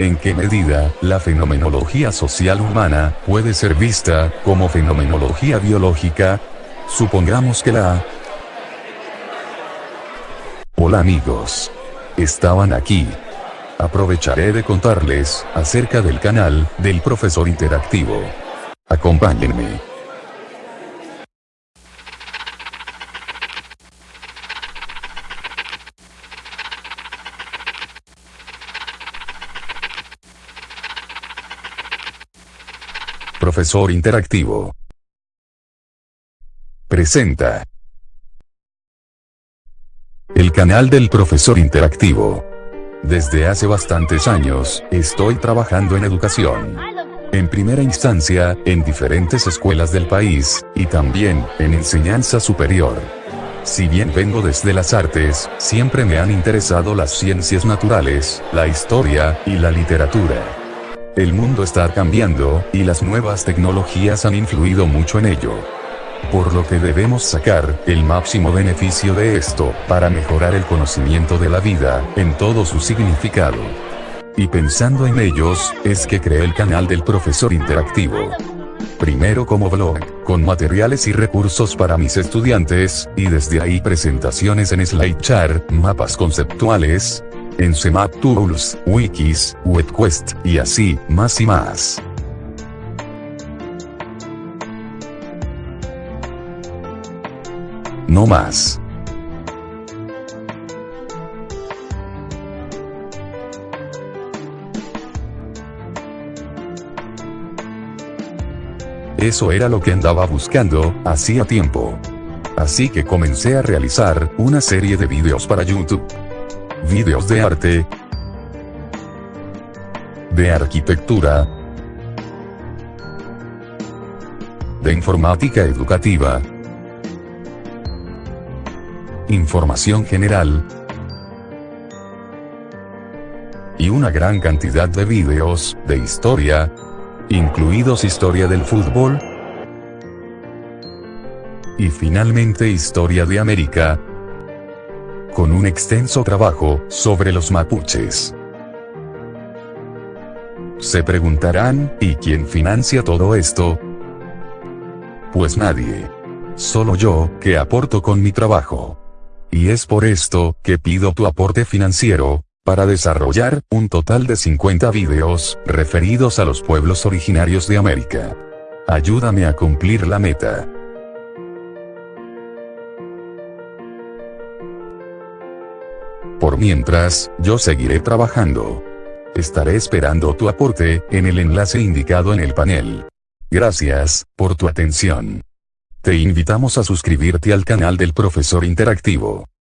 ¿En qué medida, la fenomenología social humana, puede ser vista, como fenomenología biológica? Supongamos que la... Hola amigos. Estaban aquí. Aprovecharé de contarles, acerca del canal, del profesor interactivo. Acompáñenme. Profesor Interactivo. Presenta. El canal del Profesor Interactivo. Desde hace bastantes años, estoy trabajando en educación. En primera instancia, en diferentes escuelas del país, y también, en enseñanza superior. Si bien vengo desde las artes, siempre me han interesado las ciencias naturales, la historia, y la literatura. El mundo está cambiando, y las nuevas tecnologías han influido mucho en ello. Por lo que debemos sacar el máximo beneficio de esto, para mejorar el conocimiento de la vida, en todo su significado. Y pensando en ellos, es que creé el canal del profesor interactivo. Primero como blog, con materiales y recursos para mis estudiantes, y desde ahí presentaciones en SlideChart, mapas conceptuales, en CMAP Tools, Wikis, WebQuest, y así, más y más. No más. Eso era lo que andaba buscando, hacía tiempo. Así que comencé a realizar, una serie de vídeos para YouTube videos de arte, de arquitectura, de informática educativa, información general, y una gran cantidad de vídeos, de historia, incluidos historia del fútbol, y finalmente historia de América, con un extenso trabajo sobre los mapuches. Se preguntarán, ¿y quién financia todo esto? Pues nadie. Solo yo, que aporto con mi trabajo. Y es por esto, que pido tu aporte financiero, para desarrollar, un total de 50 videos, referidos a los pueblos originarios de América. Ayúdame a cumplir la meta. Por mientras, yo seguiré trabajando. Estaré esperando tu aporte, en el enlace indicado en el panel. Gracias, por tu atención. Te invitamos a suscribirte al canal del profesor interactivo.